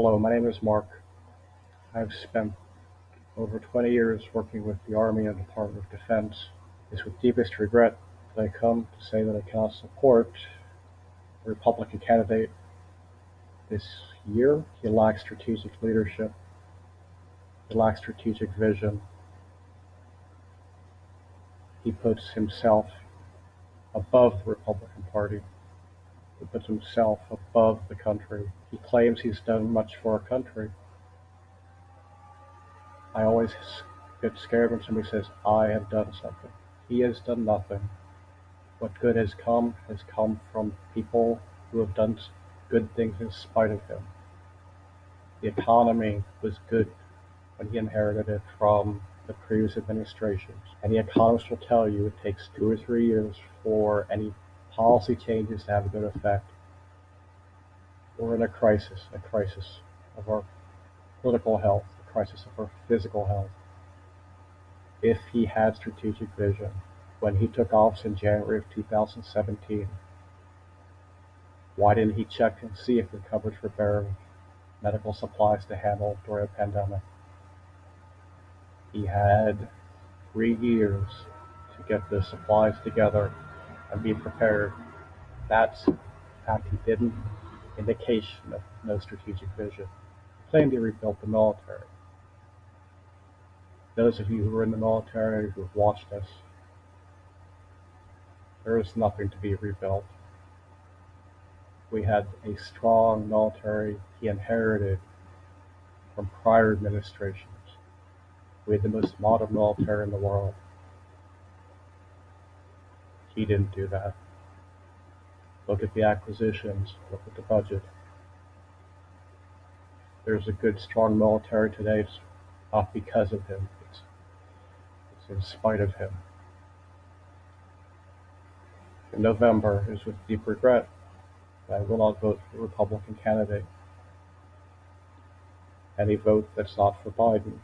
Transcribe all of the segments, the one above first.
Hello, my name is Mark. I've spent over 20 years working with the Army and Department of Defense. It's with deepest regret that I come to say that I cannot support the Republican candidate this year. He lacks strategic leadership. He lacks strategic vision. He puts himself above the Republican Party. He puts himself above the country. He claims he's done much for our country. I always get scared when somebody says, I have done something. He has done nothing. What good has come has come from people who have done good things in spite of him. The economy was good when he inherited it from the previous administrations. Any economist will tell you it takes two or three years for any policy changes to have a good effect. We're in a crisis, a crisis of our political health, a crisis of our physical health. If he had strategic vision when he took office in January of 2017, why didn't he check and see if the coverage were bare medical supplies to handle during a pandemic? He had three years to get the supplies together and be prepared. That's in fact he didn't indication of no strategic vision. He rebuilt the military. Those of you who are in the military who have watched us, there is nothing to be rebuilt. We had a strong military he inherited from prior administrations. We had the most modern military in the world. He didn't do that. Look at the acquisitions, look at the budget. There's a good, strong military today. It's not because of him, it's, it's in spite of him. In November, is with deep regret that I will not vote for the Republican candidate. Any vote that's not for Biden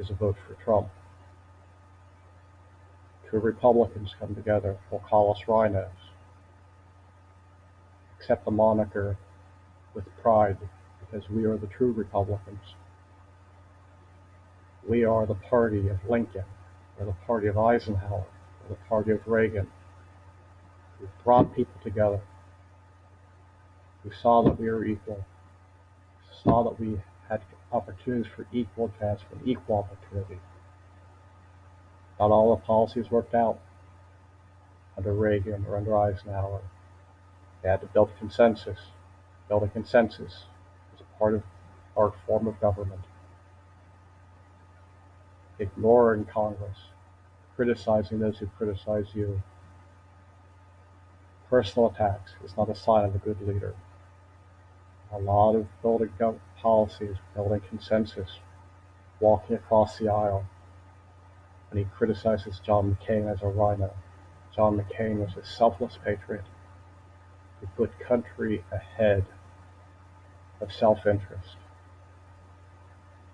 is a vote for Trump. Two Republicans come together will call us RINOs. Accept the moniker with pride because we are the true Republicans. We are the party of Lincoln, or the party of Eisenhower, or the party of Reagan, who brought people together, We saw that we were equal, We saw that we had opportunities for equal advancement, equal opportunity. Not all the policies worked out under Reagan or under Eisenhower. They had to build consensus. Build a consensus as a part of our form of government. Ignoring Congress, criticizing those who criticize you. Personal attacks is not a sign of a good leader. A lot of building policies, building consensus, walking across the aisle. And he criticizes John McCain as a RINO. John McCain was a selfless patriot who put country ahead of self-interest.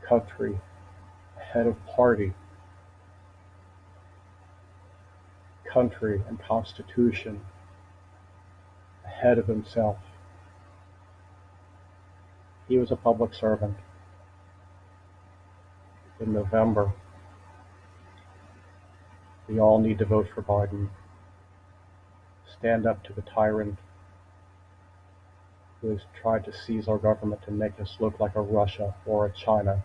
Country ahead of party. Country and constitution ahead of himself. He was a public servant. In November, we all need to vote for Biden. Stand up to the tyrant who has tried to seize our government and make us look like a Russia or a China.